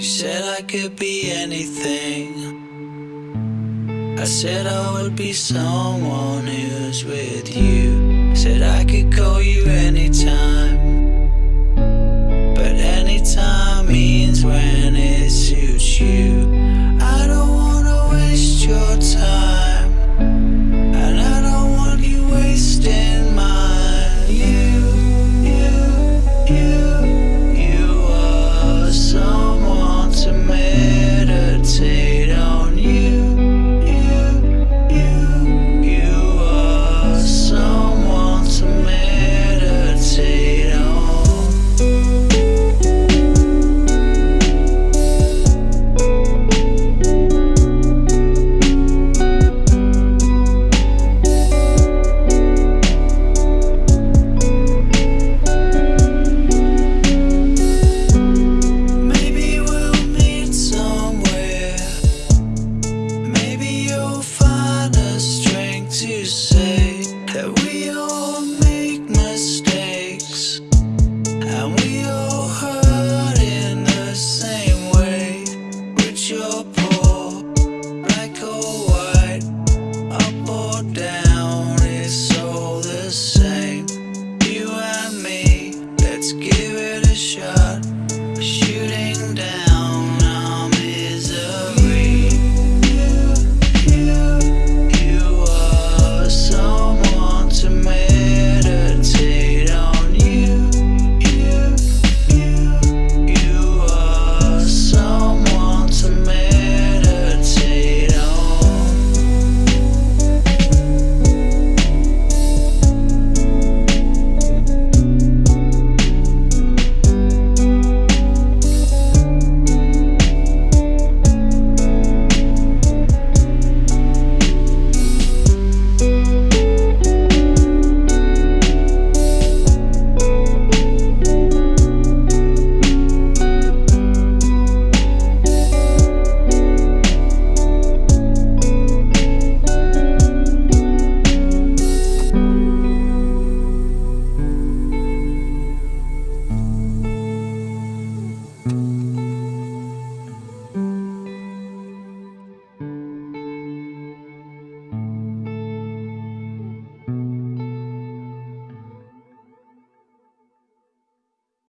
You said I could be anything. I said I would be someone who's with you. Said I could call you anytime. show.